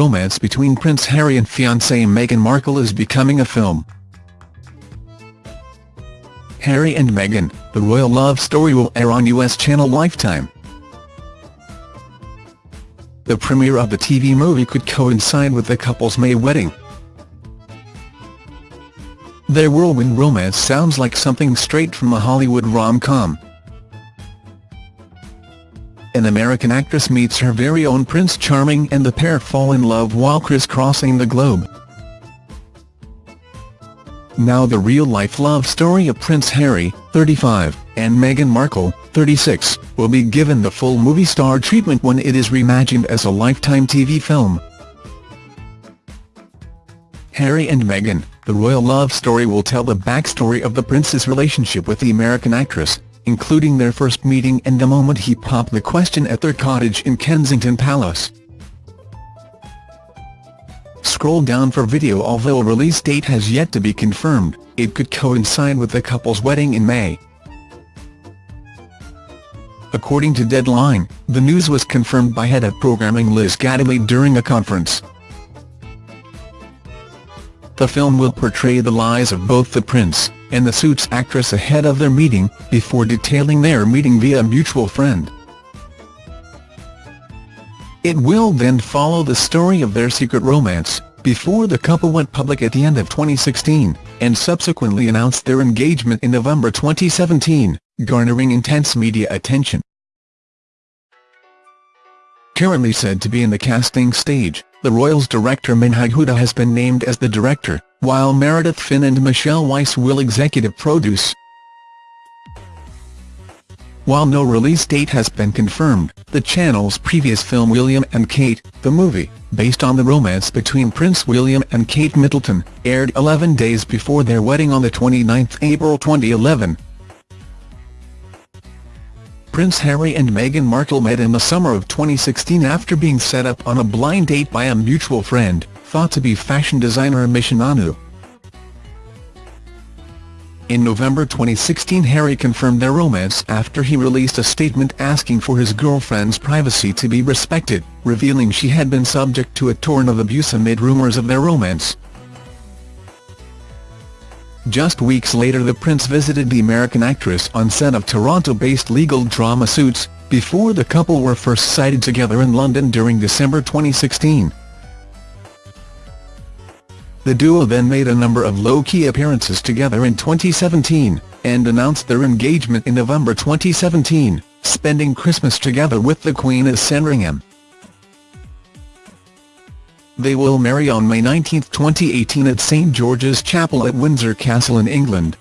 romance between Prince Harry and fiancée Meghan Markle is becoming a film. Harry and Meghan, the royal love story will air on US channel Lifetime. The premiere of the TV movie could coincide with the couple's May wedding. Their whirlwind romance sounds like something straight from a Hollywood rom-com. An American actress meets her very own Prince Charming and the pair fall in love while crisscrossing the globe. Now the real-life love story of Prince Harry, 35, and Meghan Markle, 36, will be given the full movie star treatment when it is reimagined as a Lifetime TV film. Harry and Meghan, the royal love story will tell the backstory of the prince's relationship with the American actress, including their first meeting and the moment he popped the question at their cottage in Kensington Palace. Scroll down for video Although a release date has yet to be confirmed, it could coincide with the couple's wedding in May. According to Deadline, the news was confirmed by head of programming Liz Gateley during a conference. The film will portray the lives of both the prince and the Suits actress ahead of their meeting, before detailing their meeting via a mutual friend. It will then follow the story of their secret romance, before the couple went public at the end of 2016, and subsequently announced their engagement in November 2017, garnering intense media attention. Currently said to be in the casting stage, the Royals director Menhaj Huda has been named as the director, while Meredith Finn and Michelle Weiss will executive produce. While no release date has been confirmed, the channel's previous film William and Kate, the movie, based on the romance between Prince William and Kate Middleton, aired 11 days before their wedding on 29 April 2011. Prince Harry and Meghan Markle met in the summer of 2016 after being set up on a blind date by a mutual friend, thought to be fashion designer Misha Nonoo. In November 2016 Harry confirmed their romance after he released a statement asking for his girlfriend's privacy to be respected, revealing she had been subject to a torrent of abuse amid rumours of their romance. Just weeks later the prince visited the American actress on set of Toronto-based legal drama Suits, before the couple were first sighted together in London during December 2016. The duo then made a number of low-key appearances together in 2017, and announced their engagement in November 2017, spending Christmas together with the Queen at Sandringham. They will marry on May 19, 2018 at St George's Chapel at Windsor Castle in England,